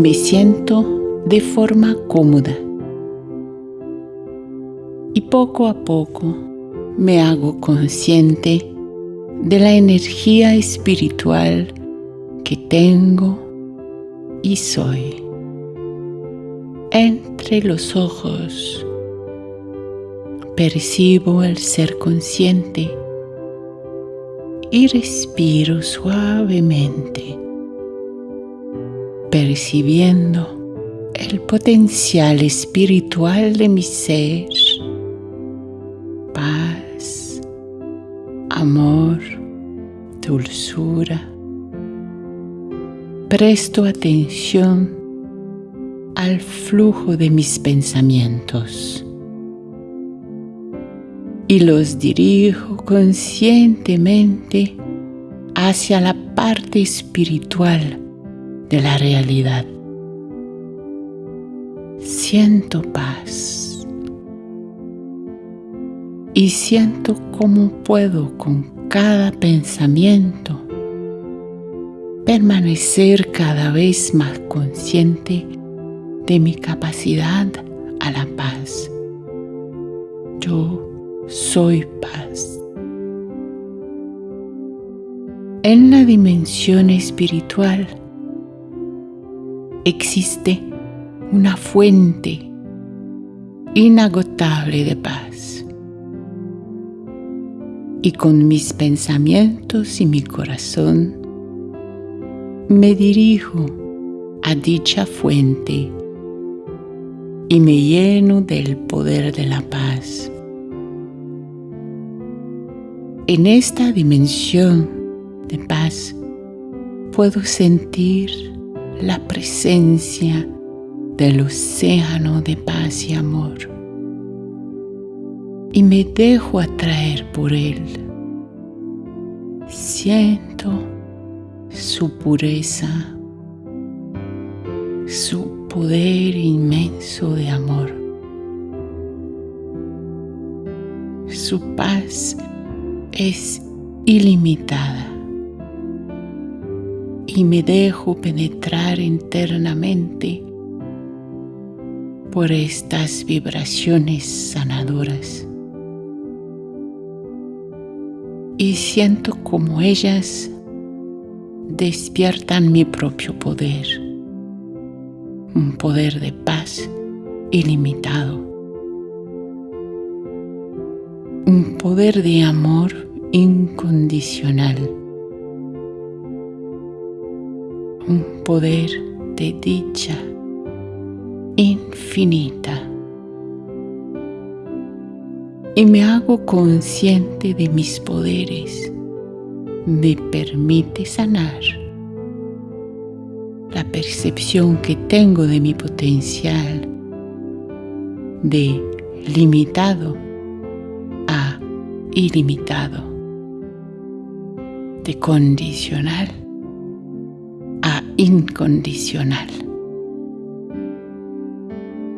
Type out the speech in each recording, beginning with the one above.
me siento de forma cómoda y poco a poco me hago consciente de la energía espiritual que tengo y soy. Entre los ojos percibo el ser consciente y respiro suavemente, percibiendo el potencial espiritual de mi ser, paz, amor, dulzura. Presto atención al flujo de mis pensamientos y los dirijo conscientemente hacia la parte espiritual de la realidad. Siento paz y siento cómo puedo con cada pensamiento permanecer cada vez más consciente de mi capacidad a la paz. Yo soy paz. En la dimensión espiritual existe una fuente inagotable de paz. Y con mis pensamientos y mi corazón me dirijo a dicha fuente y me lleno del poder de la paz. En esta dimensión de paz puedo sentir la presencia del océano de paz y amor. Y me dejo atraer por él. Siento su pureza, su poder inmenso de amor, su paz es ilimitada y me dejo penetrar internamente por estas vibraciones sanadoras. Y siento como ellas despiertan mi propio poder, un poder de paz ilimitado, un poder de amor incondicional, un poder de dicha infinita. Y me hago consciente de mis poderes, me permite sanar la percepción que tengo de mi potencial de limitado a ilimitado de condicional incondicional.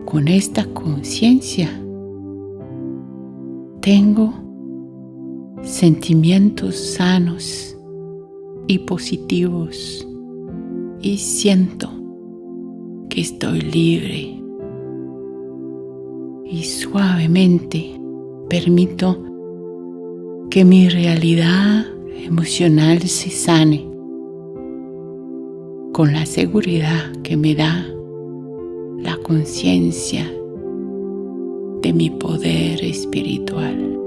Con esta conciencia tengo sentimientos sanos y positivos y siento que estoy libre y suavemente permito que mi realidad emocional se sane con la seguridad que me da la conciencia de mi poder espiritual.